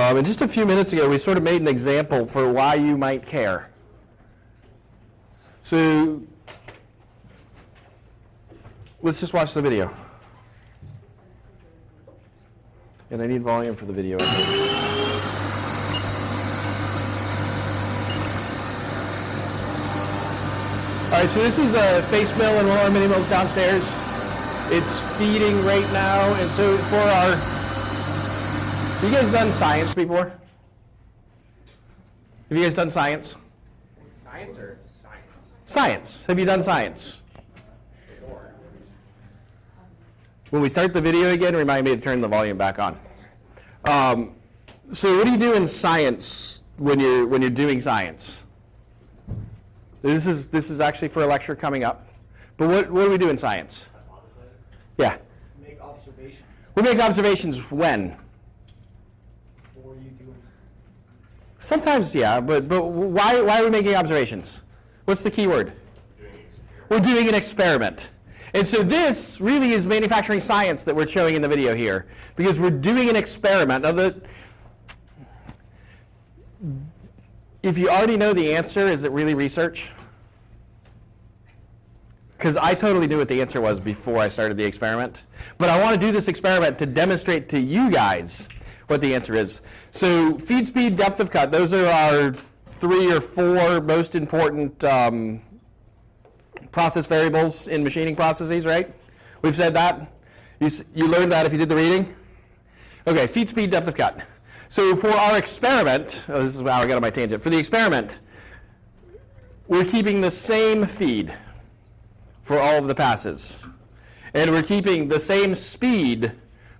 Um, and just a few minutes ago, we sort of made an example for why you might care. So let's just watch the video. And I need volume for the video. All right, so this is a face mill and one of our mini mills downstairs. It's feeding right now, and so for our, you guys done science before? Have you guys done science? Science or science? Science. Have you done science? When we start the video again, remind me to turn the volume back on. Um, so what do you do in science when you're when you're doing science? This is this is actually for a lecture coming up. But what, what do we do in science? Yeah. Make observations We make observations when? before you do anything. Sometimes, yeah, but, but why, why are we making observations? What's the key word? We're doing an experiment. And so this really is manufacturing science that we're showing in the video here, because we're doing an experiment. Now, the, if you already know the answer, is it really research? Because I totally knew what the answer was before I started the experiment. But I want to do this experiment to demonstrate to you guys what the answer is. So feed speed, depth of cut, those are our three or four most important um, process variables in machining processes, right? We've said that. You, you learned that if you did the reading? Okay, feed speed, depth of cut. So for our experiment, oh, this is how I got on my tangent. For the experiment, we're keeping the same feed for all of the passes. And we're keeping the same speed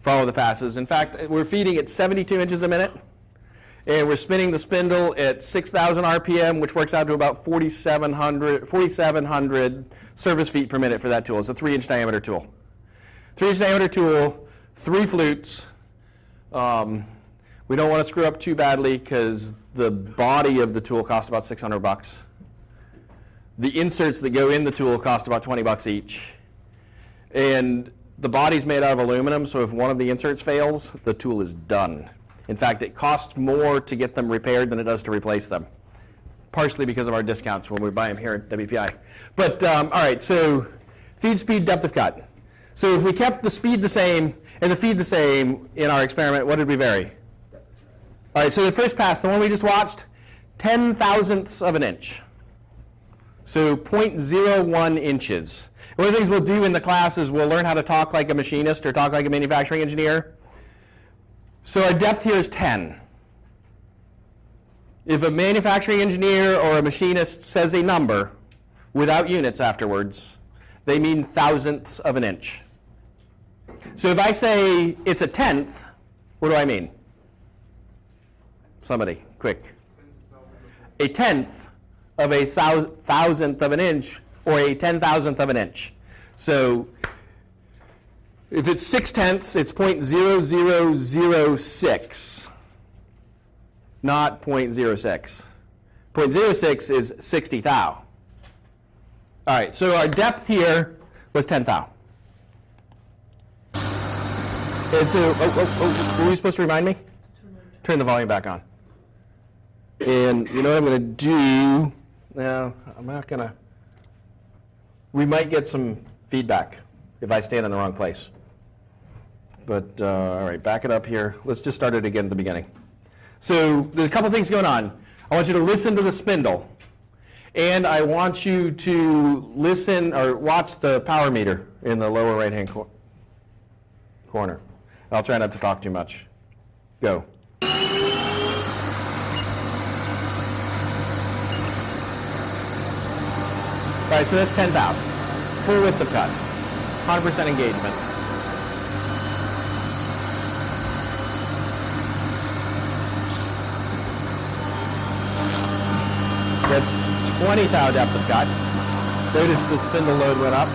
of the passes. In fact, we're feeding at 72 inches a minute. And we're spinning the spindle at 6,000 RPM, which works out to about 4,700 4,700 surface feet per minute for that tool. It's a three inch diameter tool. Three inch diameter tool, three flutes. Um, we don't want to screw up too badly because the body of the tool costs about 600 bucks. The inserts that go in the tool cost about 20 bucks each. And the body's made out of aluminum, so if one of the inserts fails, the tool is done. In fact, it costs more to get them repaired than it does to replace them, partially because of our discounts when we buy them here at WPI. But um, all right, so feed speed, depth of cut. So if we kept the speed the same and the feed the same in our experiment, what did we vary? All right, so the first pass, the one we just watched, 10 thousandths of an inch. So 0.01 inches. One of the things we'll do in the class is we'll learn how to talk like a machinist or talk like a manufacturing engineer. So our depth here is 10. If a manufacturing engineer or a machinist says a number without units afterwards, they mean thousandths of an inch. So if I say it's a tenth, what do I mean? Somebody, quick. A tenth of a thousandth of an inch or a ten thousandth of an inch. So if it's six tenths, it's 0.0006, not 0.06. 0.06 is 60 thou. All right, so our depth here was 10 thou. And so, oh, oh, oh, were you supposed to remind me? Turn the volume back on. And you know what I'm going to do? No, I'm not going to. We might get some feedback if I stand in the wrong place. But, uh, all right, back it up here. Let's just start it again at the beginning. So there's a couple things going on. I want you to listen to the spindle. And I want you to listen or watch the power meter in the lower right-hand cor- corner. I'll try not to talk too much. Go. Right, so that's 10 thou. Full width of cut. 100% engagement. That's 20 thou depth of cut. Notice the spindle load went up.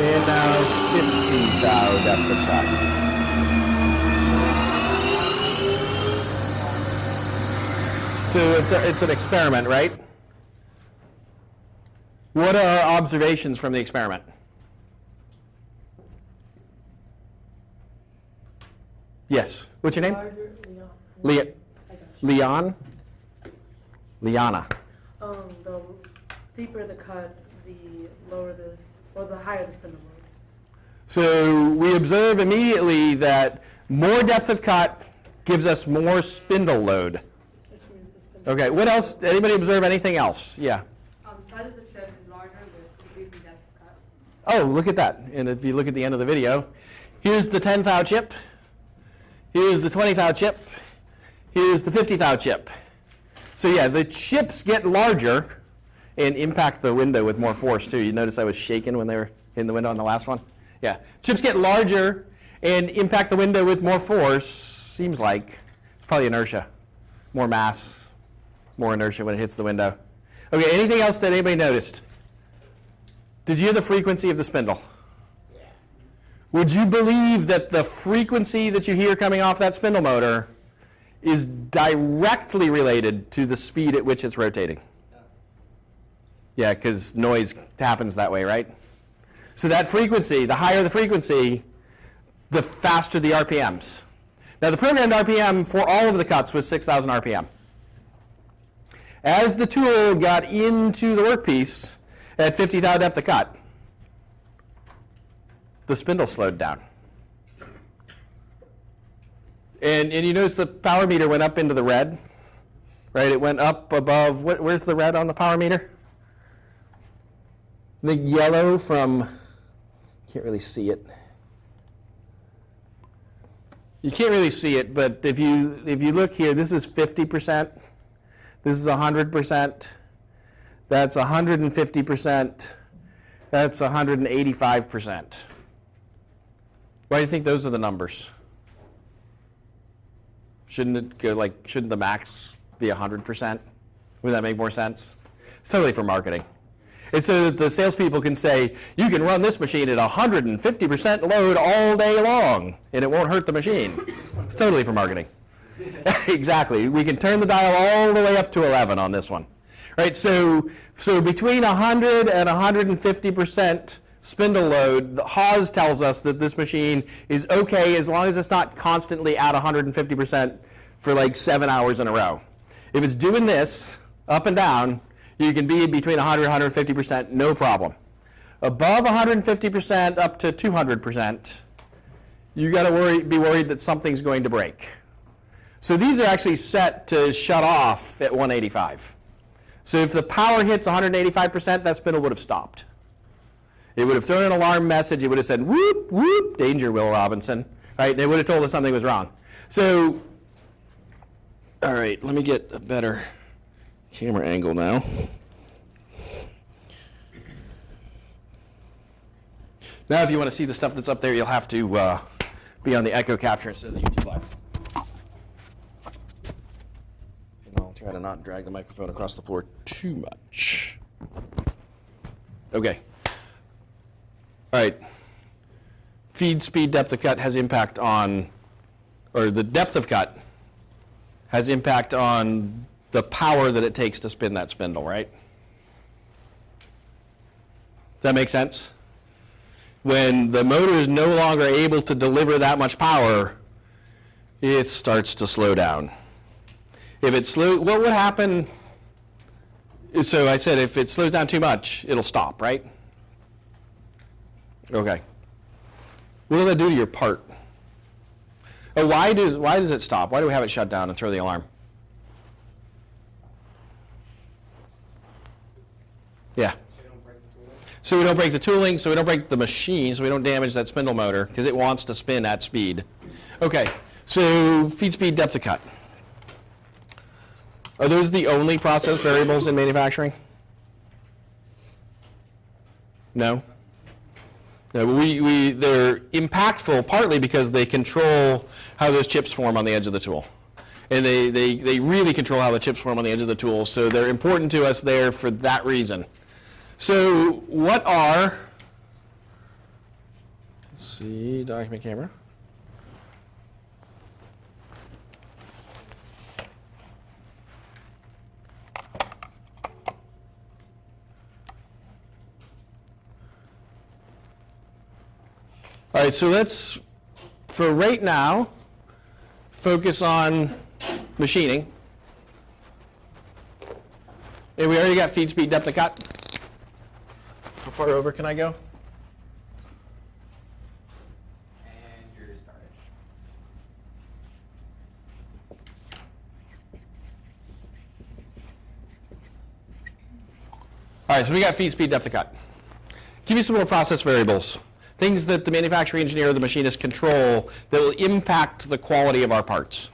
And now 50 thou depth of cut. So it's, a, it's an experiment, right? What are our observations from the experiment? Yes. What's your name? Leon. Leon. Leon? Liana. Um, the deeper the cut, the lower the, or the higher the spindle load. So we observe immediately that more depth of cut gives us more spindle load. Okay, what else? Anybody observe anything else? Yeah. Um, size of the chip is larger with increasing depth of cut. Oh, look at that. And if you look at the end of the video, here's the 10 thou chip. Here's the 20 thou chip. Here's the 50 thou chip. So yeah, the chips get larger and impact the window with more force too. You notice I was shaking when they were in the window on the last one? Yeah. Chips get larger and impact the window with more force. Seems like it's probably inertia. More mass, more inertia when it hits the window. Okay, anything else that anybody noticed? Did you hear the frequency of the spindle? Yeah. Would you believe that the frequency that you hear coming off that spindle motor is directly related to the speed at which it's rotating? Yeah, because noise happens that way, right? So that frequency, the higher the frequency, the faster the RPMs. Now the programmed RPM for all of the cuts was 6,000 RPM. As the tool got into the workpiece at 50 thou depth of cut, the spindle slowed down. And, and you notice the power meter went up into the red, right? It went up above, what, where's the red on the power meter? The yellow from, can't really see it. You can't really see it, but if you, if you look here, this is 50%. This is 100%. That's 150%. That's 185%. Why do you think those are the numbers? Shouldn't it go like, shouldn't the max be 100%? Would that make more sense? It's totally for marketing. It's so that the salespeople can say, you can run this machine at 150% load all day long, and it won't hurt the machine. It's totally for marketing. exactly. We can turn the dial all the way up to 11 on this one. Right, so, so between 100 and 150% spindle load, the Haas tells us that this machine is okay as long as it's not constantly at 150% for like seven hours in a row. If it's doing this up and down, you can be between 100 and 150%, no problem. Above 150% up to 200%, you got to worry, be worried that something's going to break. So these are actually set to shut off at 185. So if the power hits 185%, that spindle would have stopped. It would have thrown an alarm message. It would have said, whoop, whoop, danger, Will Robinson. Right? They would have told us something was wrong. So, all right, let me get a better camera angle now. Now, if you want to see the stuff that's up there, you'll have to uh, be on the echo capture instead of the YouTube live. And I'll try to not drag the microphone across the floor too much. Okay. All right. Feed speed depth of cut has impact on, or the depth of cut has impact on the power that it takes to spin that spindle, right? Does that make sense? When the motor is no longer able to deliver that much power, it starts to slow down. If it slow, what would happen? So I said if it slows down too much, it'll stop, right? Okay. What does that do to your part? Oh, why does why does it stop? Why do we have it shut down and throw the alarm? Yeah. So we don't break the tooling, so we don't break the machine, so we don't damage that spindle motor because it wants to spin at speed. Okay, so feed speed, depth of cut. Are those the only process variables in manufacturing? No? No, we, we, they're impactful partly because they control how those chips form on the edge of the tool. And they, they, they really control how the chips form on the edge of the tool, so they're important to us there for that reason. So what are, let's see, document camera. All right, so let's, for right now, focus on machining. And we already got feed speed, depth of cut. How far over can I go? And you're started. All right, so we got feed speed, depth of cut. Give you some more process variables, things that the manufacturing engineer or the machinist control that will impact the quality of our parts.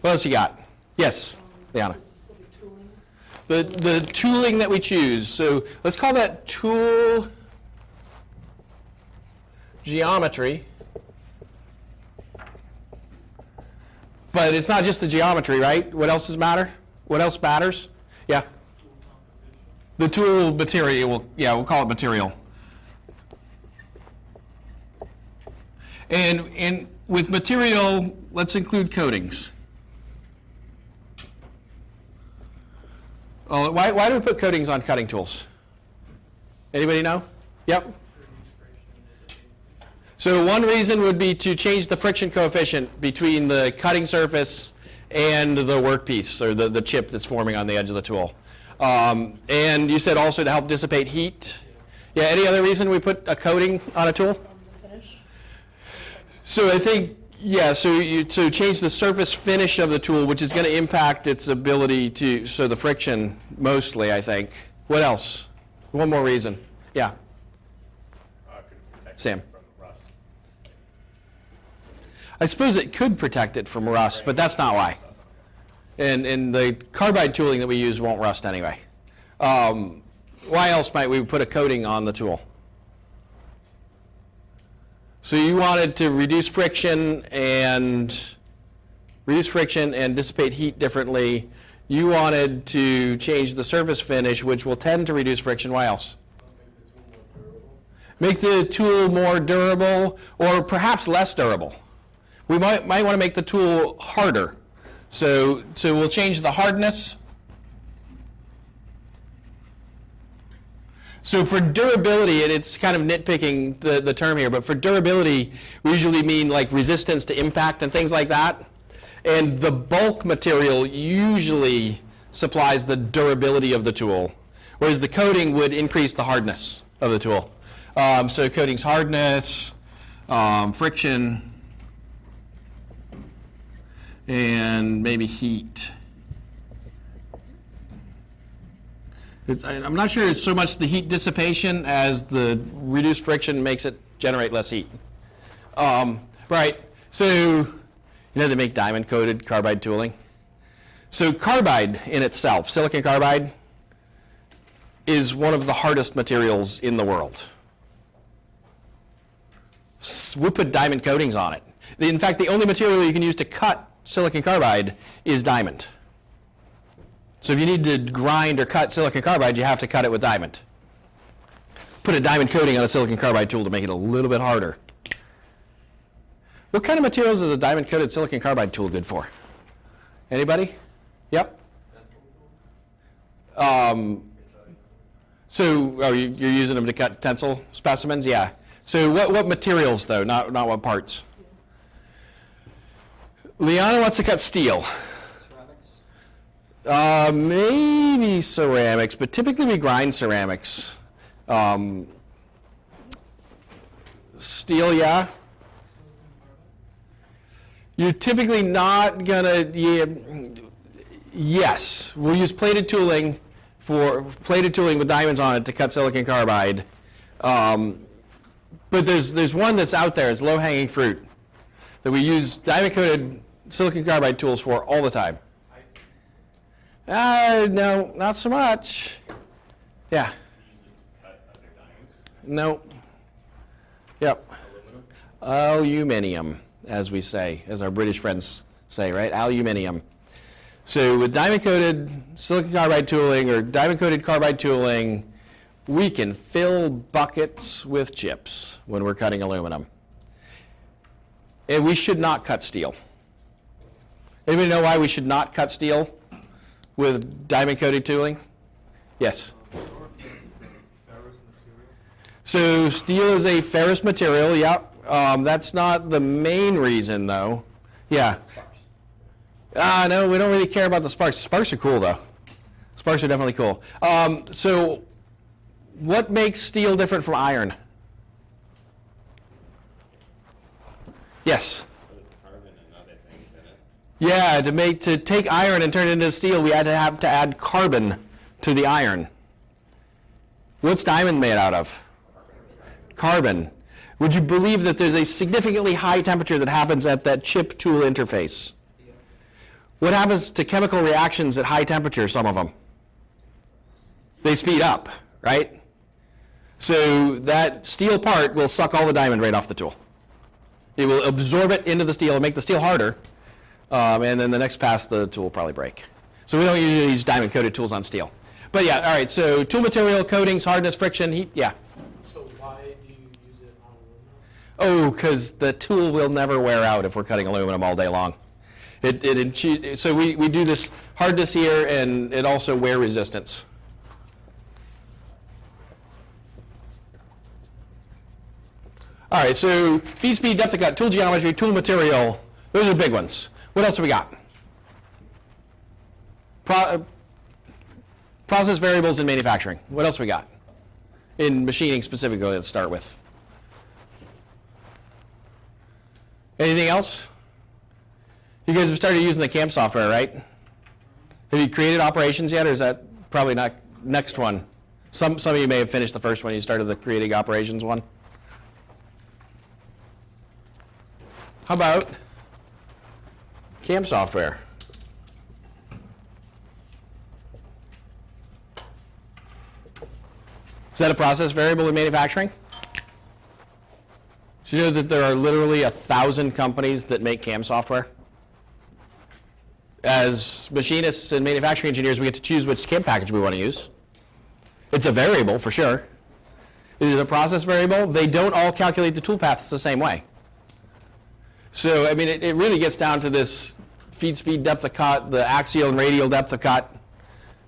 What else you got? Yes, Liana. The the tooling that we choose. So let's call that tool geometry. But it's not just the geometry, right? What else does matter? What else matters? Yeah. The tool material, yeah, we'll call it material. And, and with material, let's include coatings. Oh, why, why do we put coatings on cutting tools? Anybody know? Yep. So one reason would be to change the friction coefficient between the cutting surface and the workpiece or the, the chip that's forming on the edge of the tool. Um, and you said also to help dissipate heat. Yeah, any other reason we put a coating on a tool? Finish. So I think, yeah, so you, to change the surface finish of the tool, which is going to impact its ability to, so the friction mostly, I think. What else? One more reason. Yeah, uh, Sam. it from rust. I suppose it could protect it from rust, but that's not why. And, and the carbide tooling that we use won't rust anyway. Um, why else might we put a coating on the tool? So you wanted to reduce friction and reduce friction and dissipate heat differently. You wanted to change the surface finish, which will tend to reduce friction. Why else? Make the tool more durable or perhaps less durable. We might, might want to make the tool harder. So, so we'll change the hardness. So for durability, and it's kind of nitpicking the, the term here, but for durability, we usually mean like resistance to impact and things like that. And the bulk material usually supplies the durability of the tool, whereas the coating would increase the hardness of the tool. Um, so coating's hardness, um, friction, and maybe heat. It's, I'm not sure it's so much the heat dissipation as the reduced friction makes it generate less heat. Um, right, so you know they make diamond coated carbide tooling? So carbide in itself, silicon carbide, is one of the hardest materials in the world. We put diamond coatings on it. In fact, the only material you can use to cut silicon carbide is diamond. So if you need to grind or cut silicon carbide, you have to cut it with diamond. Put a diamond coating on a silicon carbide tool to make it a little bit harder. What kind of materials is a diamond coated silicon carbide tool good for? Anybody? Yep. Um, so oh, you- you're using them to cut tensile specimens? Yeah. So what, what materials though, not, not what parts? Liana wants to cut steel. Ceramics. Uh, maybe ceramics, but typically we grind ceramics. Um, steel, yeah. You're typically not gonna. Yeah, yes, we'll use plated tooling for plated tooling with diamonds on it to cut silicon carbide. Um, but there's there's one that's out there. It's low hanging fruit that we use diamond coated silicon carbide tools for all the time. Uh, no, not so much. Yeah. No. Yep. Aluminium, as we say, as our British friends say, right? Aluminium. So with diamond coated silicon carbide tooling or diamond coated carbide tooling, we can fill buckets with chips when we're cutting aluminum. And we should not cut steel. Anybody know why we should not cut steel with diamond coated tooling? Yes. So steel is a ferrous material, yeah. Um, that's not the main reason, though. Yeah. Ah, no, we don't really care about the sparks. Sparks are cool, though. Sparks are definitely cool. Um, so, what makes steel different from iron? Yes. What is carbon and other things in it? Yeah, to make to take iron and turn it into steel, we had to have to add carbon to the iron. What's diamond made out of? Carbon. Would you believe that there's a significantly high temperature that happens at that chip tool interface? What happens to chemical reactions at high temperature, some of them? They speed up, right? So that steel part will suck all the diamond right off the tool. It will absorb it into the steel and make the steel harder, um, and then the next pass, the tool will probably break. So we don't usually use diamond coated tools on steel. But yeah, all right, so tool material, coatings, hardness, friction, heat, yeah. So why do you use it on aluminum? Oh, because the tool will never wear out if we're cutting aluminum all day long. It, it, so we, we do this hardness here and it also wear resistance. All right, so feed speed, depth of cut, tool geometry, tool material, those are big ones. What else have we got? Pro, uh, process variables in manufacturing. What else we got? In machining specifically, let's start with. Anything else? You guys have started using the CAM software, right? Have you created operations yet, or is that probably not next one? Some, some of you may have finished the first one. You started the creating operations one. How about CAM software? Is that a process variable in manufacturing? Do you know that there are literally a thousand companies that make CAM software? As machinists and manufacturing engineers, we get to choose which CAM package we want to use. It's a variable for sure. It is a process variable. They don't all calculate the tool paths the same way. So, I mean, it, it really gets down to this feed speed depth of cut, the axial and radial depth of cut.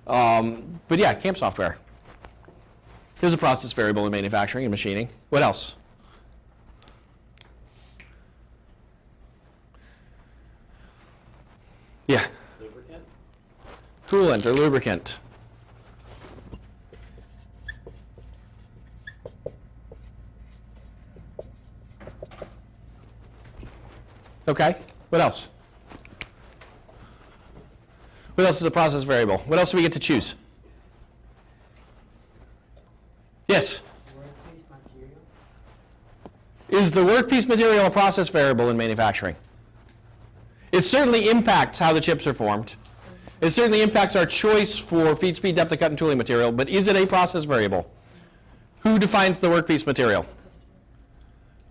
Um, but yeah, CAM software. Here's a process variable in manufacturing and machining. What else? Yeah. Lubricant? Coolant or lubricant. Okay, what else? What else is a process variable? What else do we get to choose? Yes? Is the workpiece material a process variable in manufacturing? It certainly impacts how the chips are formed. It certainly impacts our choice for feed speed, depth of cut, and tooling material, but is it a process variable? Who defines the workpiece material?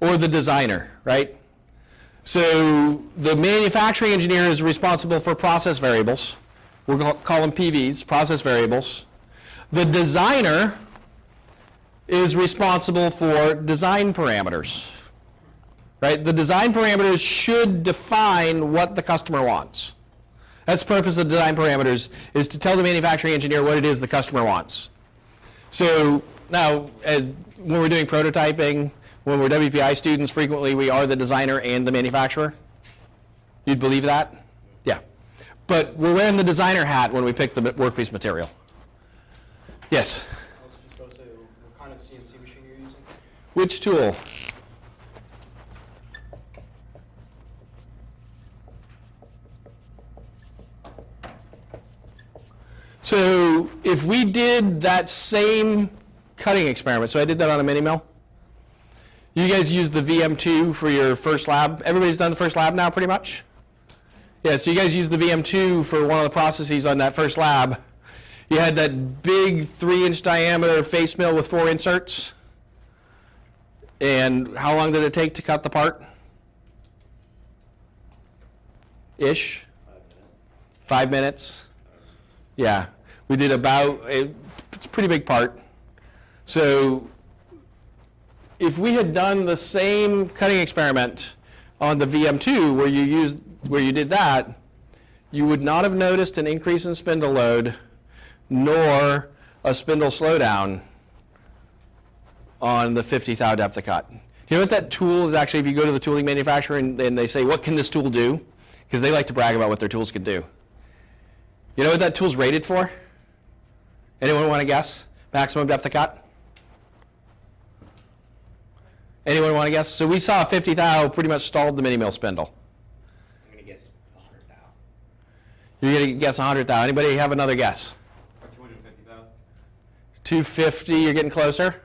Or the designer, right? So the manufacturing engineer is responsible for process variables. We'll call- them PVs, process variables. The designer is responsible for design parameters. Right? The design parameters should define what the customer wants. That's the purpose of design parameters is to tell the manufacturing engineer what it is the customer wants. So now, when we're doing prototyping, when we're WPI students, frequently we are the designer and the manufacturer. You'd believe that? Yeah. But we're wearing the designer hat when we pick the workpiece material. Yes. I was just about to say, what kind of CNC machine you're using? Which tool? So if we did that same cutting experiment, so I did that on a mini mill. You guys used the VM2 for your first lab. Everybody's done the first lab now, pretty much? Yeah, so you guys used the VM2 for one of the processes on that first lab. You had that big three inch diameter face mill with four inserts. And how long did it take to cut the part? Ish? Five minutes. Five minutes. Yeah, we did about, it- it's a pretty big part. So if we had done the same cutting experiment on the VM2 where you used, where you did that, you would not have noticed an increase in spindle load nor a spindle slowdown on the 50 thou depth of cut. You know what that tool is actually, if you go to the tooling manufacturer and, and they say, what can this tool do? Because they like to brag about what their tools can do. You know what that tool's rated for? Anyone want to guess? Maximum depth of cut? Anyone want to guess? So we saw 50 thou pretty much stalled the mini mill spindle. I'm gonna guess a hundred thousand. You're going to guess 100 thou. Anybody have another guess? Or two hundred and fifty thousand? 250, you're getting closer.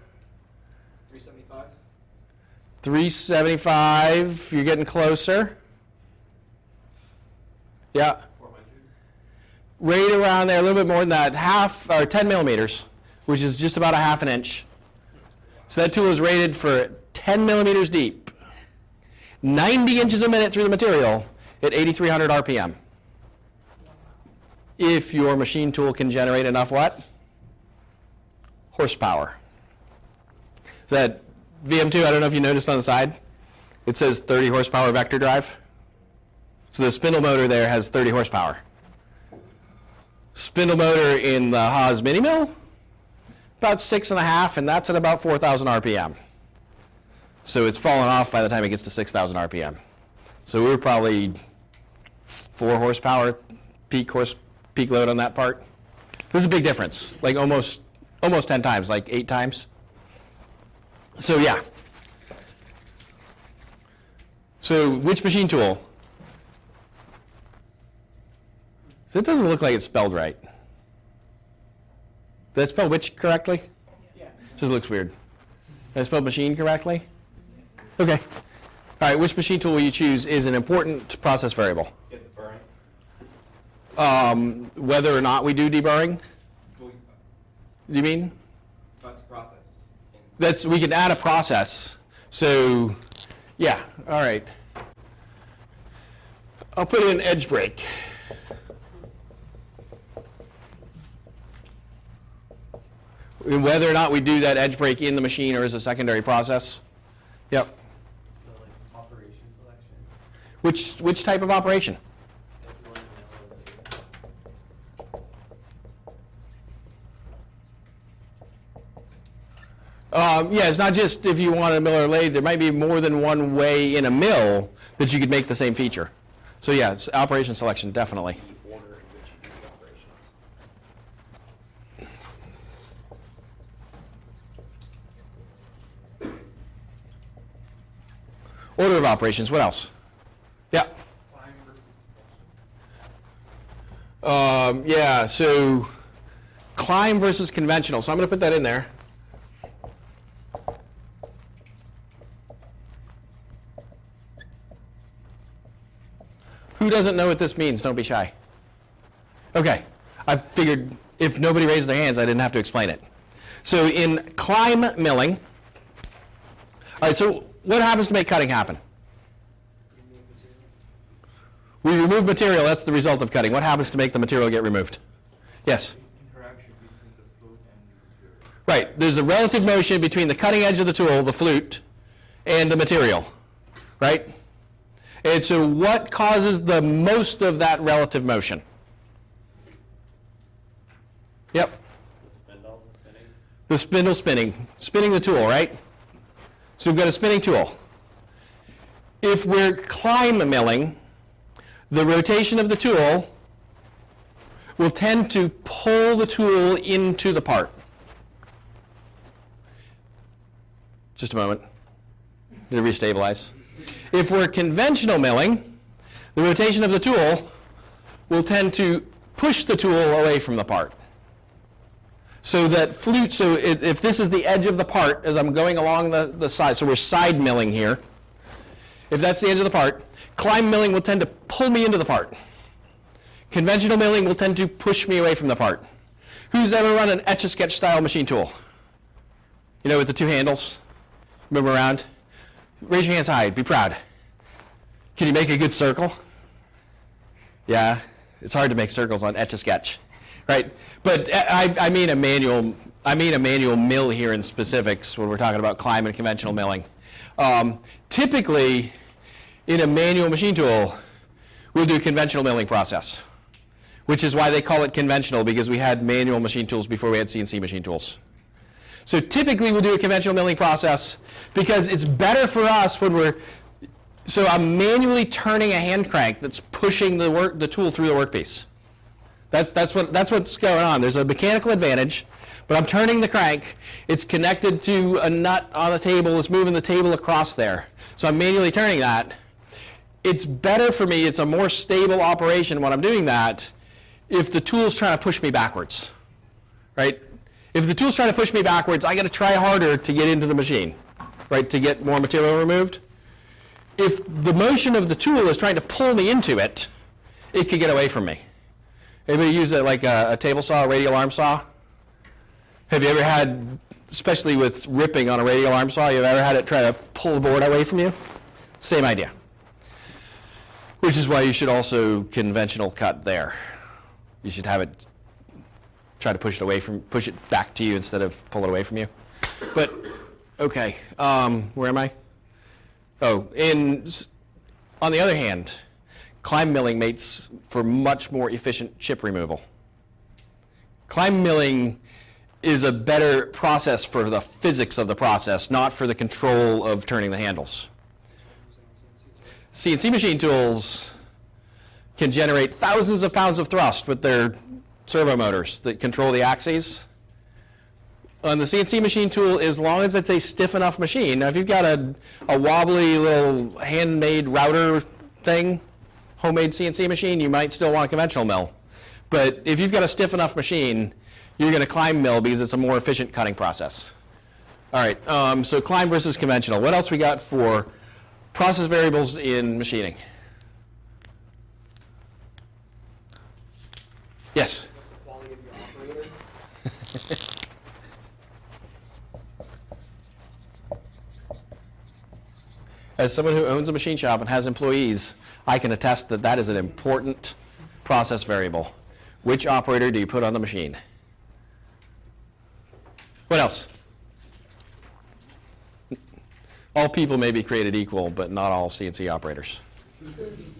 Three seventy-five? 375, you're getting closer. Yeah. Four hundred? right around there, a little bit more than that, half or 10 millimeters, which is just about a half an inch. So that tool is rated for 10 millimeters deep, 90 inches a minute through the material at 8,300 RPM. If your machine tool can generate enough what? Horsepower. So that VM2, I don't know if you noticed on the side, it says 30 horsepower vector drive. So the spindle motor there has 30 horsepower spindle motor in the Haas mini mill, about six and a half, and that's at about 4,000 RPM. So it's fallen off by the time it gets to 6,000 RPM. So we were probably four horsepower peak horse peak load on that part. There's a big difference, like almost almost 10 times, like eight times. So yeah. So which machine tool? So it doesn't look like it's spelled right. Did I spell which correctly? Yeah. Just looks weird. Did I spell machine correctly? Okay. All right, which machine tool will you choose is an important process variable. Get the burring? Um, whether or not we do deburring, Well, you mean? That's a process. That's, we can add a process. So, yeah, all right. I'll put in edge break. And Whether or not we do that edge break in the machine or as a secondary process. Yep. The like operation selection. Which, which type of operation? Um, yeah, it's not just if you want a mill or lathe. There might be more than one way in a mill that you could make the same feature. So yeah, it's operation selection, definitely. Order of operations, what else? Yeah. Um, yeah, so climb versus conventional. So I'm going to put that in there. Who doesn't know what this means? Don't be shy. Okay, I figured if nobody raised their hands, I didn't have to explain it. So in climb milling, all right, so what happens to make cutting happen? We remove material, that's the result of cutting. What happens to make the material get removed? Yes? interaction between the flute and the material. Right, there's a relative motion between the cutting edge of the tool, the flute, and the material, right? And so what causes the most of that relative motion? Yep, The spindle spinning? the spindle spinning, spinning the tool, right? So we've got a spinning tool. If we're climb milling, the rotation of the tool will tend to pull the tool into the part. Just a moment. To restabilize. If we're conventional milling, the rotation of the tool will tend to push the tool away from the part. So that flute, so if, if this is the edge of the part as I'm going along the, the side, so we're side milling here. If that's the edge of the part, climb milling will tend to pull me into the part. Conventional milling will tend to push me away from the part. Who's ever run an etch-a-sketch style machine tool? You know, with the two handles? move around? Raise your hands high, be proud. Can you make a good circle? Yeah, it's hard to make circles on Etch-a-Sketch, right? But I, I mean a manual, I mean a manual mill here in specifics when we're talking about climb and conventional milling. Um, typically, in a manual machine tool, we'll do conventional milling process, which is why they call it conventional because we had manual machine tools before we had CNC machine tools. So typically we'll do a conventional milling process because it's better for us when we're, so I'm manually turning a hand crank that's pushing the work, the tool through the workpiece. That's, that's, what, that's what's going on. There's a mechanical advantage, but I'm turning the crank. It's connected to a nut on the table. It's moving the table across there. So I'm manually turning that. It's better for me. It's a more stable operation when I'm doing that if the tool's trying to push me backwards, right? If the tool's trying to push me backwards, I got to try harder to get into the machine, right, to get more material removed. If the motion of the tool is trying to pull me into it, it could get away from me. Anybody use it like a, a table saw, a radial arm saw? Have you ever had, especially with ripping on a radial arm saw, you've ever had it try to pull the board away from you? Same idea. Which is why you should also conventional cut there. You should have it try to push it away from, push it back to you instead of pull it away from you. But, okay, um, where am I? Oh, in, on the other hand, climb milling makes for much more efficient chip removal. Climb milling is a better process for the physics of the process, not for the control of turning the handles. CNC machine tools can generate thousands of pounds of thrust with their servo motors that control the axes. On the CNC machine tool, as long as it's a stiff enough machine, now if you've got a, a wobbly little handmade router thing, homemade CNC machine, you might still want a conventional mill. But if you've got a stiff enough machine, you're going to climb mill because it's a more efficient cutting process. All right, um, so climb versus conventional. What else we got for process variables in machining? Yes? What's the quality of your operator? As someone who owns a machine shop and has employees, I can attest that that is an important process variable. Which operator do you put on the machine? What else? All people may be created equal, but not all CNC operators. Does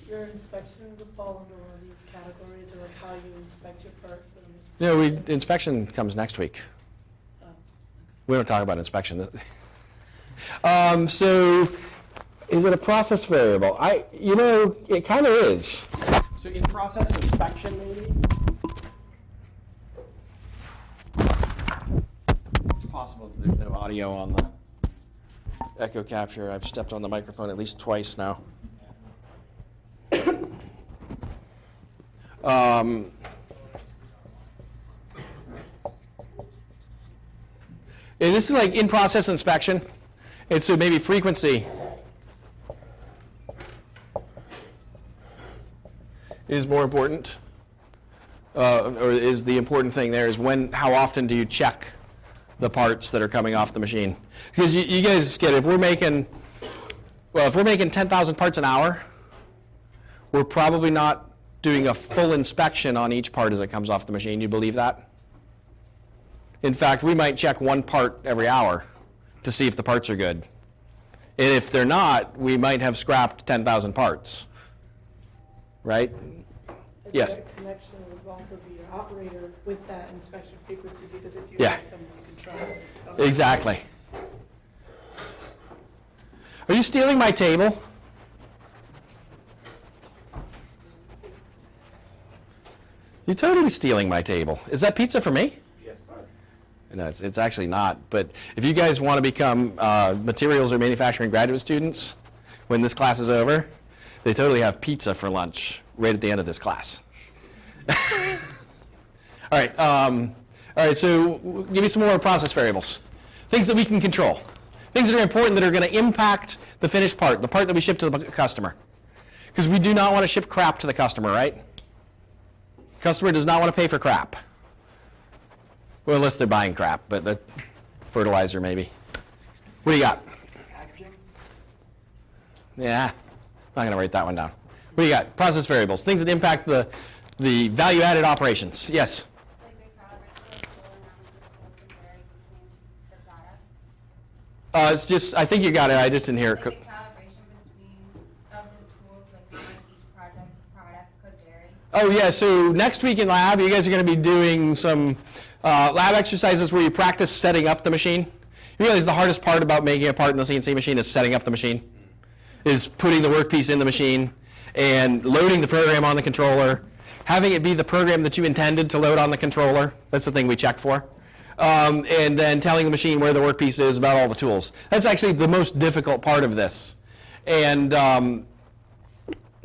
your inspection would fall under one of these categories, or like how you inspect your part for them? No, we, inspection comes next week. Oh, We don't talk about inspection. Um, so, is it a process variable? I, you know, it kind of is. So in process inspection, maybe? It's possible that there's no audio on the echo capture. I've stepped on the microphone at least twice now. Um, this is like in-process inspection. And so maybe frequency is more important. Uh, or is the important thing there is when, how often do you check the parts that are coming off the machine? Because you, you guys get, if we're making, well, if we're making 10,000 parts an hour, we're probably not doing a full inspection on each part as it comes off the machine. You believe that? In fact, we might check one part every hour to see if the parts are good. And if they're not, we might have scrapped 10,000 parts. Right? A Yes. connection would also be your operator with that inspection frequency, because if you Yeah. have someone can. Exactly. Are you stealing my table? You're totally stealing my table. Is that pizza for me? Yes, sir. No, it's, it's actually not. But if you guys want to become uh, materials or manufacturing graduate students when this class is over, they totally have pizza for lunch right at the end of this class. all right. Um, all right. So give me some more process variables, things that we can control, things that are important that are going to impact the finished part, the part that we ship to the customer, because we do not want to ship crap to the customer, right? Customer does not want to pay for crap. Well, unless they're buying crap, but the fertilizer maybe. What do you got? Packaging? Yeah, not going to write that one down. What do you got? Process variables, things that impact the, the value-added operations. Yes? Like the calibration of tool and how much the tool can vary between the products. Uh, it's just, I think you got it. I just didn't hear it. Like co- the calibration between, of the tools, like how much each project, product could vary. Oh, yeah, so next week in lab, you guys are going to be doing some uh, lab exercises where you practice setting up the machine. You realize the hardest part about making a part in the CNC machine is setting up the machine, is putting the workpiece in the machine and loading the program on the controller, having it be the program that you intended to load on the controller. That's the thing we check for. Um, and then telling the machine where the workpiece is about all the tools. That's actually the most difficult part of this. And um,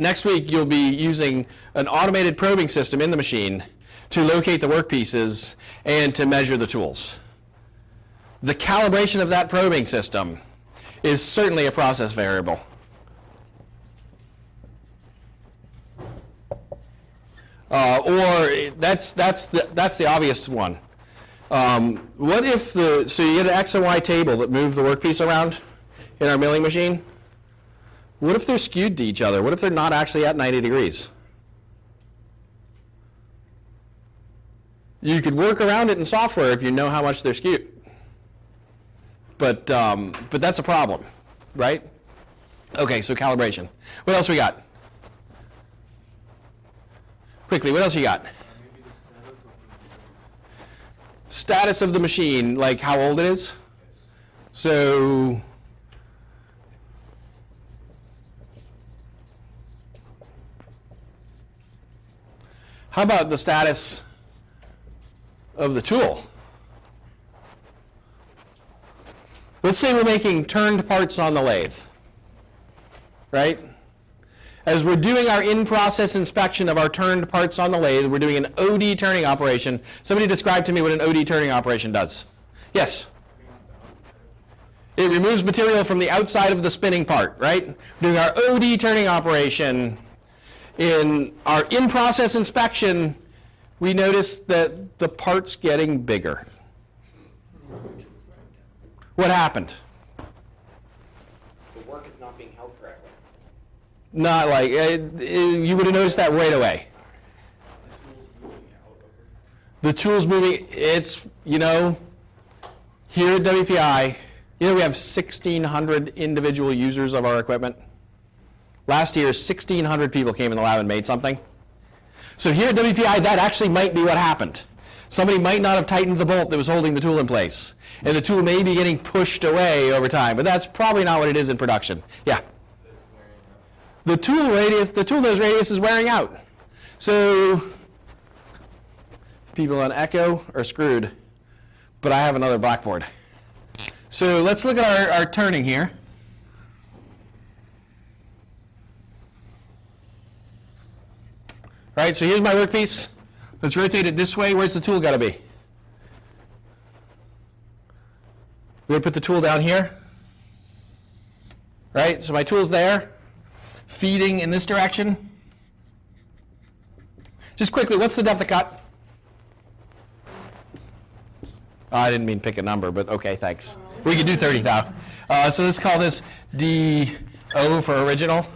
Next week, you'll be using an automated probing system in the machine to locate the workpieces and to measure the tools. The calibration of that probing system is certainly a process variable. Uh, or that's, that's, the, that's the obvious one. Um, what if the, so you get an X and Y table that move the workpiece around in our milling machine? What if they're skewed to each other? What if they're not actually at 90 degrees? You could work around it in software if you know how much they're skewed. But, um, but that's a problem, right? Okay, so calibration. What else we got? Quickly, what else you got? Status of the machine, like how old it is? So, how about the status of the tool? Let's say we're making turned parts on the lathe, right? As we're doing our in-process inspection of our turned parts on the lathe, we're doing an OD turning operation. Somebody describe to me what an OD turning operation does. Yes? It removes material from the outside of the spinning part, right? Doing our OD turning operation. In our in-process inspection, we notice that the part's getting bigger. What happened? The work is not being held correctly. Not like, uh, you would have noticed that right away. The tool's moving, it's, you know, here at WPI, you know, we have 1,600 individual users of our equipment. Last year, 1,600 people came in the lab and made something. So here at WPI, that actually might be what happened. Somebody might not have tightened the bolt that was holding the tool in place. And the tool may be getting pushed away over time, but that's probably not what it is in production. Yeah? The tool radius, the tool nose radius is wearing out. So people on Echo are screwed, but I have another blackboard. So let's look at our, our turning here. All right, so here's my workpiece. Let's rotate it this way. Where's the tool got to be? We're going to put the tool down here. Right, so my tool's there, feeding in this direction. Just quickly, what's the depth of cut? Oh, I didn't mean pick a number, but okay, thanks. We could do 30 thou. Uh, so let's call this DO for original.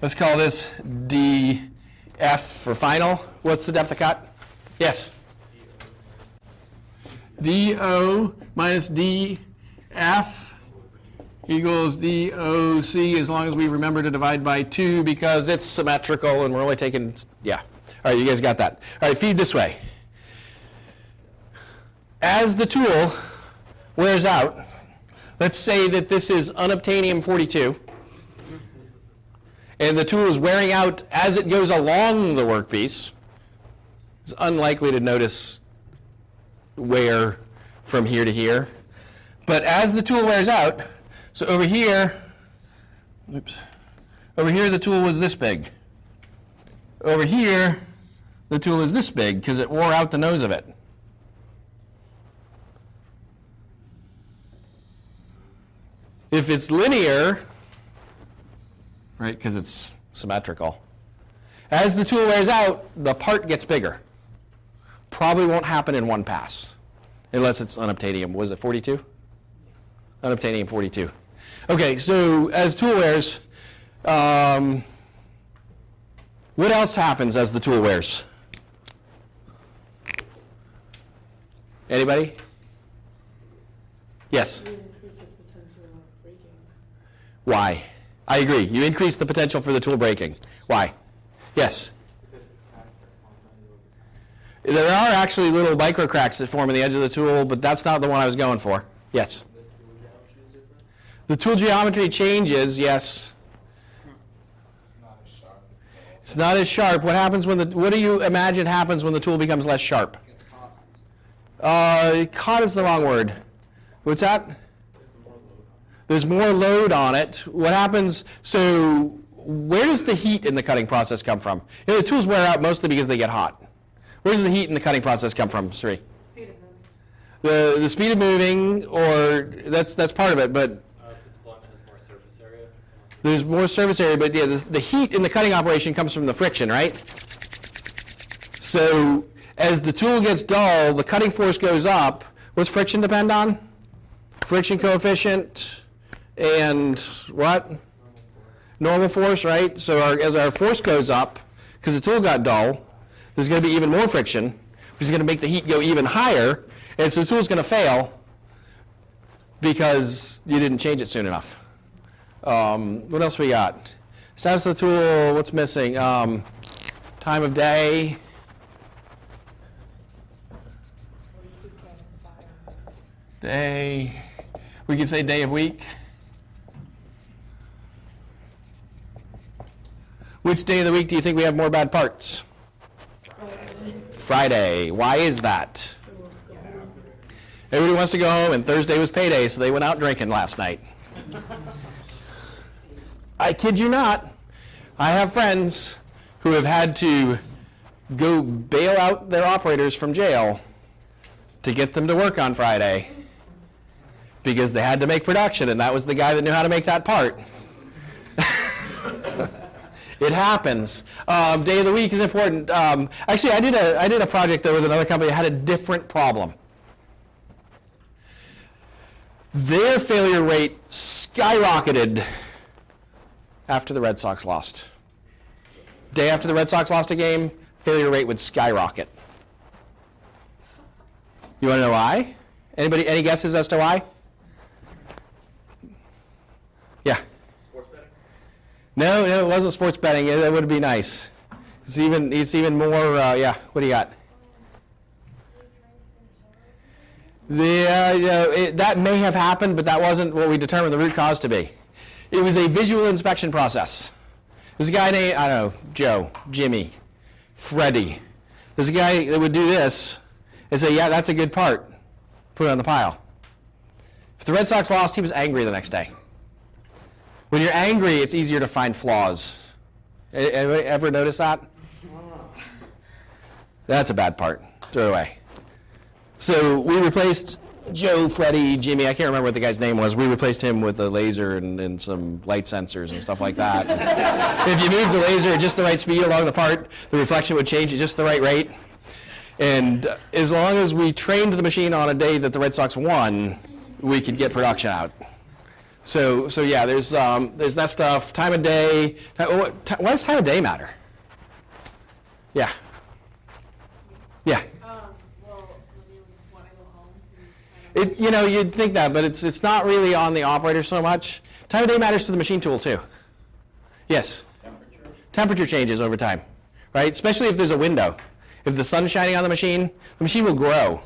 Let's call this DF for final. What's the depth of cut? Yes? DO minus DF equals DOC as long as we remember to divide by 2 because it's symmetrical and we're only taking, yeah. All right, you guys got that. All right, feed this way. As the tool wears out, let's say that this is unobtainium 42, and the tool is wearing out as it goes along the workpiece. It's unlikely to notice wear from here to here. But as the tool wears out, so over here, oops, over here the tool was this big. Over here, the tool is this big because it wore out the nose of it. If it's linear, right, because it's symmetrical, as the tool wears out, the part gets bigger. Probably won't happen in one pass, unless it's unobtainium. Was it 42? Unobtainium 42. Okay, so as tool wears, um, what else happens as the tool wears? Anybody? Yes. You increase potential of breaking. Why? I agree. You increase the potential for the tool breaking. Why? Yes. There are actually little micro cracks that form in the edge of the tool, but that's not the one I was going for. Yes. The tool geometry changes, yes. It's not as sharp. What happens when the, what do you imagine happens when the tool becomes less sharp? Uh, caught is the wrong word. What's that? There's more load on it. What happens, so where does the heat in the cutting process come from? You know, the tools wear out mostly because they get hot. Where does the heat in the cutting process come from, Sri? Speed of moving. The, the speed of moving, or that's, that's part of it, but Uh, if it's blunt, it has more surface area. so- there's more surface area, but yeah, the, heat in the cutting operation comes from the friction, right? So as the tool gets dull, the cutting force goes up. What's friction depend on? Friction coefficient and what? Normal force, right? So our, as our force goes up, because the tool got dull, there's going to be even more friction, which is going to make the heat go even higher, and so the tool's going to fail because you didn't change it soon enough. Um, what else we got? Status of the tool, what's missing? Um, time of day. Day. We could say day of week. Which day of the week do you think we have more bad parts? Friday. Why is that? Everybody wants to go home, and Thursday was payday, so they went out drinking last night. I kid you not. I have friends who have had to go bail out their operators from jail to get them to work on Friday because they had to make production, and that was the guy that knew how to make that part. it happens. Um, day of the week is important. Um, actually, I did a I did a project there with another company that had a different problem. Their failure rate skyrocketed after the Red Sox lost. Day after the Red Sox lost a game, failure rate would skyrocket. You want to know why? Anybody? Any guesses as to why? Yeah. Sports betting? No, no, it wasn't sports betting. It, it would be nice. It's even. It's even more. Uh, yeah. What do you got? The, uh, you know, it, that may have happened, but that wasn't what we determined the root cause to be. It was a visual inspection process. There's a guy named, I don't know, Joe, Jimmy, Freddie. There's a guy that would do this and say, yeah, that's a good part. Put it on the pile. If the Red Sox lost, he was angry the next day. When you're angry, it's easier to find flaws. Ever ever notice that? That's a bad part. Throw it away. So we replaced Joe, Freddie, Jimmy. I can't remember what the guy's name was. We replaced him with a laser and, and some light sensors and stuff like that. if you move the laser at just the right speed along the part, the reflection would change at just the right rate. And as long as we trained the machine on a day that the Red Sox won, we could get production out. So, so yeah, there's um, there's that stuff. Time of day. ti- what- ti- Why does time of day matter? Yeah. Yeah. Um, well, when you wanna go home and kind of. It, you know, you'd think that, but it's it's not really on the operator so much. Time of day matters to the machine tool too. Yes. Temperature? Temperature changes over time, right? Especially if there's a window. If the sun's shining on the machine, the machine will grow.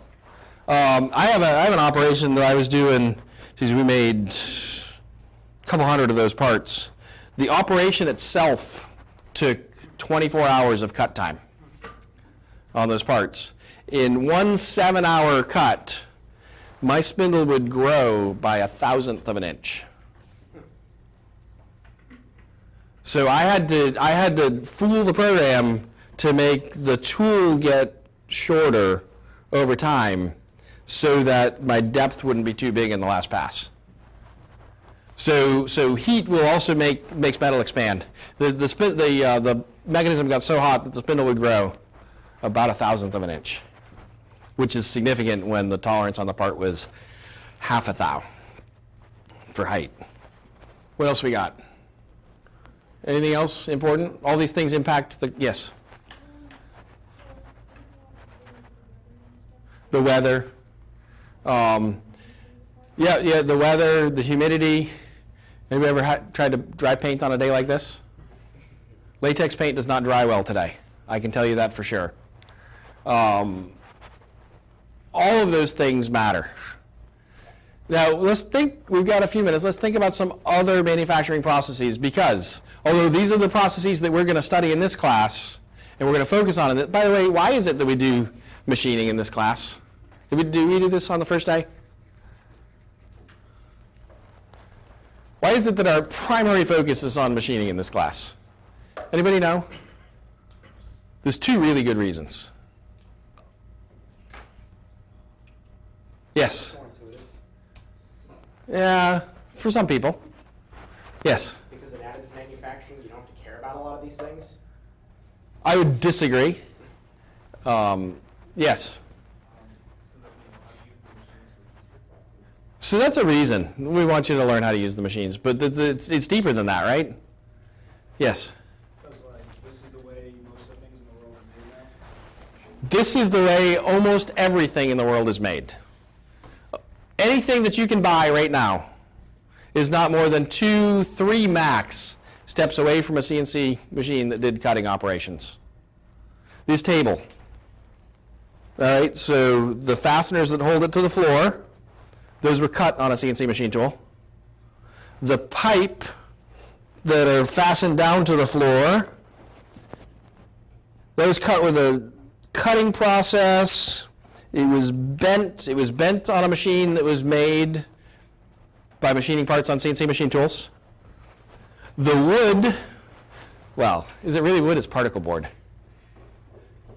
Um, I have a I have an operation that I was doing. Geez, we made a couple hundred of those parts. The operation itself took 24 hours of cut time on those parts. In one seven-hour cut, my spindle would grow by a thousandth of an inch. So I had to I had to fool the program to make the tool get shorter over time so that my depth wouldn't be too big in the last pass. So so heat will also make makes metal expand. The the spin, the uh, the mechanism got so hot that the spindle would grow about a thousandth of an inch, which is significant when the tolerance on the part was half a thou for height. What else we got? Anything else important? All these things impact the, yes? The weather. Um, yeah, yeah, the weather, the humidity. Anybody ever had, tried to dry paint on a day like this? Latex paint does not dry well today. I can tell you that for sure. Um, all of those things matter. Now, let's think, we've got a few minutes, let's think about some other manufacturing processes because although these are the processes that we're going to study in this class and we're going to focus on it, by the way, why is it that we do machining in this class? Did we do, we do this on the first day? Why is it that our primary focus is on machining in this class? Anybody know? There's two really good reasons. Yes. More. Yeah, for some people. Yes. Because in additive manufacturing, you don't have to care about a lot of these things. I would disagree. Um, yes. So that's a reason we want you to learn how to use the machines, but it's, it's, it's deeper than that, right? Yes. Because like, this is the way most things in the world are made. This is the way almost everything in the world is made. Anything that you can buy right now is not more than two, three max steps away from a CNC machine that did cutting operations. This table. All right, so the fasteners that hold it to the floor, those were cut on a CNC machine tool. The pipe that are fastened down to the floor, those cut with a cutting process. It was bent. It was bent on a machine that was made by machining parts on CNC machine tools. The wood, well, is it really wood? It's particle board.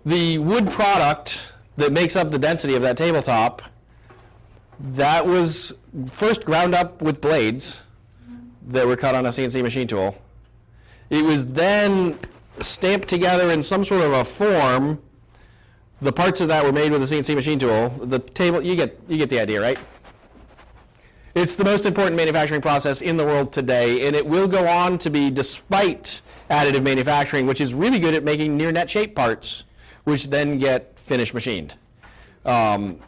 The wood product that makes up the density of that tabletop, that was first ground up with blades that were cut on a CNC machine tool. It was then stamped together in some sort of a form. The parts of that were made with a CNC machine tool. The table, you get, you get the idea, right? It's the most important manufacturing process in the world today, and it will go on to be despite additive manufacturing, which is really good at making near net shape parts, which then get finished machined. Um,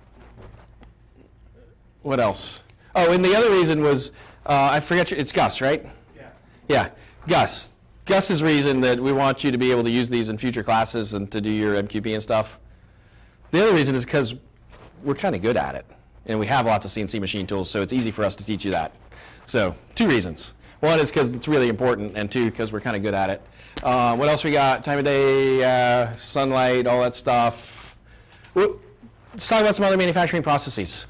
what else? Oh, and the other reason was, uh, I forget, it's Gus, right? Yeah. Yeah, Gus. Gus's reason that we want you to be able to use these in future classes and to do your MQP and stuff. The other reason is because we're kind of good at it, and we have lots of CNC machine tools, so it's easy for us to teach you that. So, two reasons. One is because it's really important, and two, because we're kind of good at it. Uh, what else we got? Time of day, uh, sunlight, all that stuff. Let's talk about some other manufacturing processes.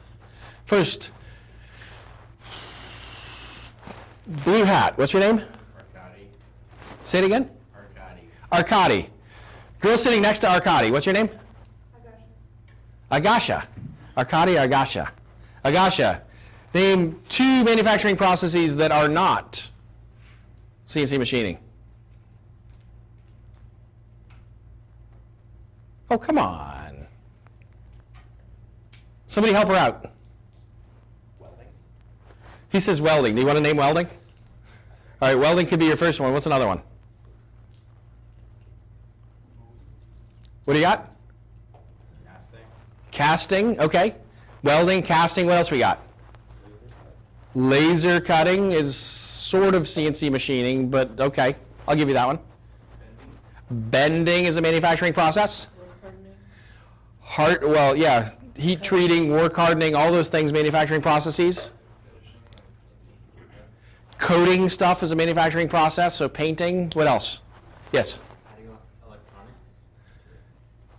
First, blue hat. What's your name? Arcadi. Say it again. Arcadi. Arcadi. Girl sitting next to Arcadi. What's your name? Agasha. Arcadi Agasha. Agasha. Name two manufacturing processes that are not CNC machining. Oh, come on. Somebody help her out. Welding. He says welding. Do you want to name welding? All right, welding could be your first one. What's another one? What do you got? Casting. Okay. Welding, casting, what else we got? Laser cutting is sort of CNC machining, but okay, I'll give you that one. Bending is a manufacturing process. Heart, well, yeah, heat treating, work hardening, all those things, manufacturing processes. Coating stuff is a manufacturing process, so painting, what else? Yes?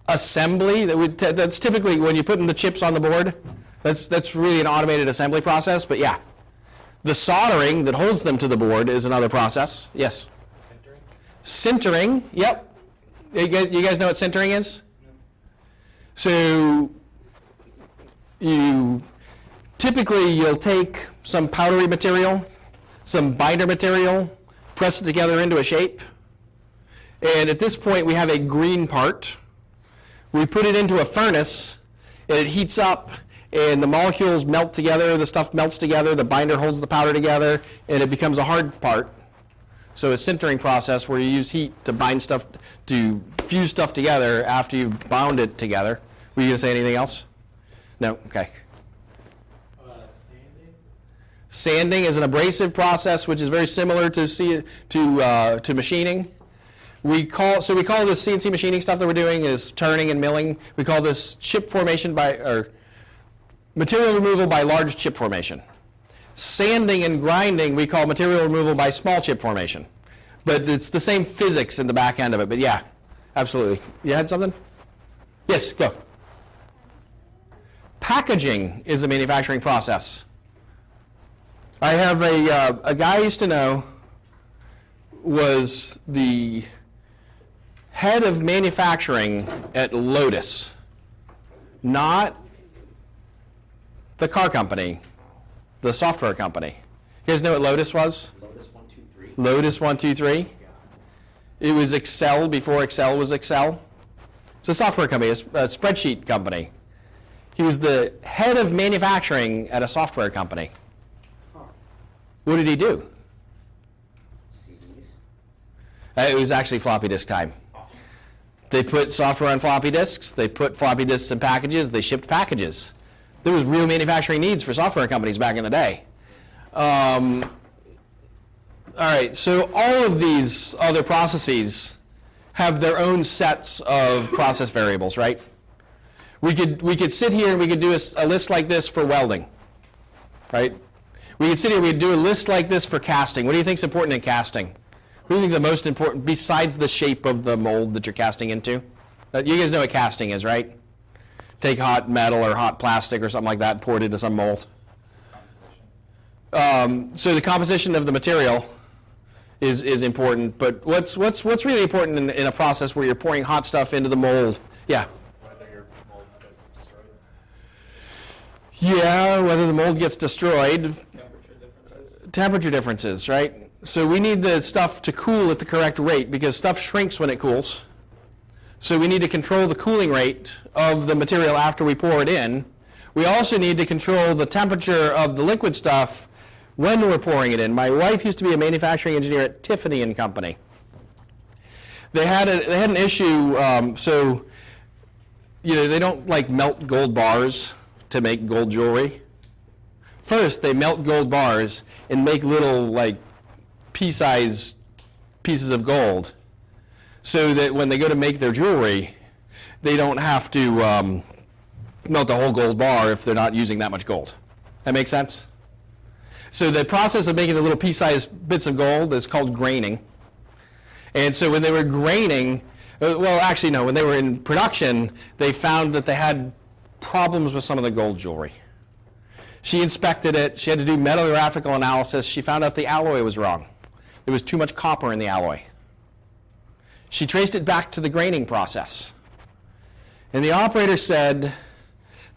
Assembly that would that's typically when you put in the chips on the board that's that's really an automated assembly process but yeah. The soldering that holds them to the board is another process yes. Sintering. sintering yep. You guys, you guys know what sintering is? No. so you typically you'll take some powdery material some binder material press it together into a shape and at this point we have a green part we put it into a furnace and it heats up and the molecules melt together the stuff melts together the binder holds the powder together and it becomes a hard part. So a sintering process where you use heat to bind stuff to fuse stuff together after you've bound it together. Were you going to say anything else? No? Okay. Uh, sanding. Sanding is an abrasive process which is very similar to, to, uh, to machining. We call, so we call this CNC machining stuff that we're doing is turning and milling. We call this chip formation by, or material removal by large chip formation. Sanding and grinding, we call material removal by small chip formation. But it's the same physics in the back end of it, but yeah, absolutely. You had something? Yes, go. Packaging is a manufacturing process. I have a, uh, a guy I used to know was the head of manufacturing at Lotus, not the car company, the software company. You guys know what Lotus was? Lotus one, two, three. Lotus 123. Yeah. It was Excel before Excel was Excel. It's a software company, a spreadsheet company. He was the head of manufacturing at a software company. What did he do? CDs. Uh, It was actually floppy disk time. They put software on floppy disks, they put floppy disks in packages, they shipped packages. There was real manufacturing needs for software companies back in the day. Um, all right, so all of these other processes have their own sets of process variables, right? We could, we could sit here and we could do a list like this for welding, right? We could sit here, and we could do a list like this for casting. What do you think is important in casting? What do you think the most important, besides the shape of the mold that you're casting into? Uh, you guys know what casting is, right? Take hot metal or hot plastic or something like that, pour it into some mold. Um, so the composition of the material is, is important, but what's, what's, what's really important in, in a process where you're pouring hot stuff into the mold? Yeah. Whether your mold gets destroyed, Yeah, whether the mold gets destroyed, temperature differences. temperature differences, right? So we need the stuff to cool at the correct rate because stuff shrinks when it cools. So we need to control the cooling rate of the material after we pour it in. We also need to control the temperature of the liquid stuff when we're pouring it in. My wife used to be a manufacturing engineer at Tiffany and Company. They had a, they had an issue. Um, so you know they don't like melt gold bars to make gold jewelry. First, they melt gold bars and make little like pea-sized pieces of gold, so that when they go to make their jewelry, they don't have to um, melt a whole gold bar if they're not using that much gold. That makes sense. So the process of making the little pea-sized bits of gold is called graining. And so when they were graining, uh, well, actually no, when they were in production, they found that they had problems with some of the gold jewelry. She inspected it. She had to do metallographical analysis. She found out the alloy was wrong. There was too much copper in the alloy. She traced it back to the graining process. And the operator said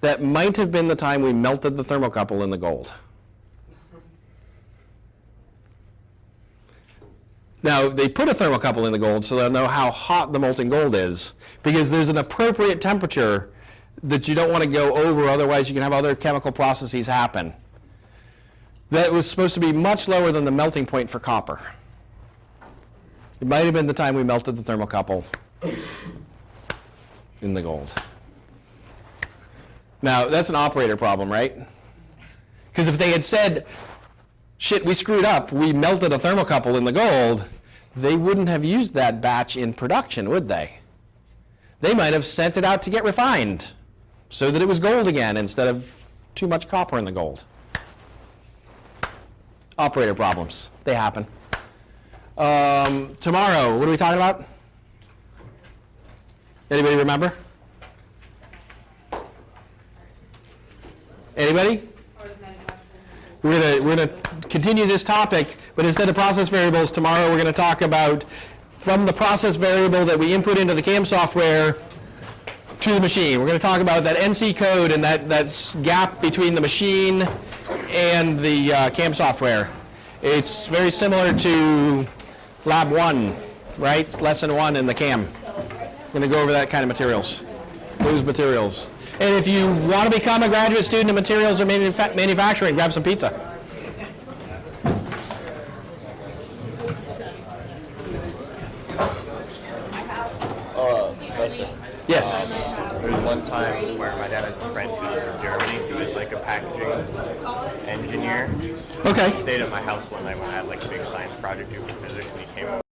that might have been the time we melted the thermocouple in the gold. Now, they put a thermocouple in the gold so they'll know how hot the molten gold is, because there's an appropriate temperature that you don't want to go over, otherwise you can have other chemical processes happen. That was supposed to be much lower than the melting point for copper. It might have been the time we melted the thermocouple in the gold. Now, that's an operator problem, right? Because if they had said, shit, we screwed up, we melted a thermocouple in the gold, they wouldn't have used that batch in production, would they? They might have sent it out to get refined so that it was gold again instead of too much copper in the gold. Operator problems, they happen. Um, tomorrow, what are we talking about? Anybody remember? Anybody? We're gonna, we're gonna continue this topic, but instead of process variables, tomorrow we're gonna talk about from the process variable that we input into the CAM software to the machine. We're gonna talk about that NC code and that, that s- gap between the machine and the uh, CAM software. It's very similar to Lab 1, right? Lesson 1 in the CAM. I'm Gonna go over that kind of materials, those materials. And if you want to become a graduate student in materials or manufa- manufacturing, grab some pizza. Yes. there was one time where my dad has a friend who was from Germany, who was like a packaging engineer. Okay. He stayed at my house one night when I had like a big science project due for physics, and he came over.